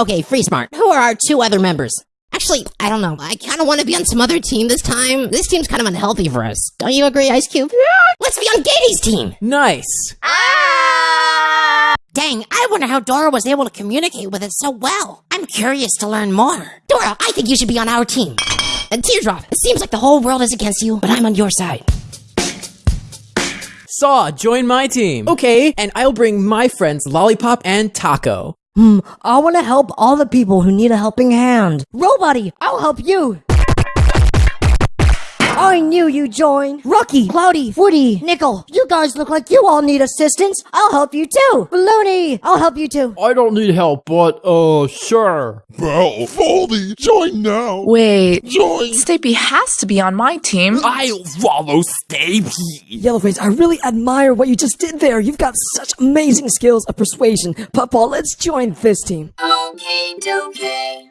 Okay, Free Smart, who are our two other members? Actually, I don't know. I kind of want to be on some other team this time. This team's kind of unhealthy for us. Don't you agree, Ice Cube? Yeah. Let's be on Gaty's team. Nice. Ah! Dang, I wonder how Dora was able to communicate with it so well. I'm curious to learn more. Dora, I think you should be on our team. And Teardrop, it seems like the whole world is against you, but I'm on your side. Saw, join my team. Okay, and I'll bring my friends Lollipop and Taco. Hmm, I want to help all the people who need a helping hand. Roboty, I'll help you. I knew you'd join. Rocky, Cloudy, Woody, Nickel, you guys look like you all need assistance. I'll help you too. Balloony, I'll help you too. I don't need help, but, uh, sure. Well, Foldy, join now. Wait, Join. Stapy has to be on my team. I'll follow Stapy. Yellowface, I really admire what you just did there. You've got such amazing skills of persuasion. Papa, let's join this team. Okay, dokie.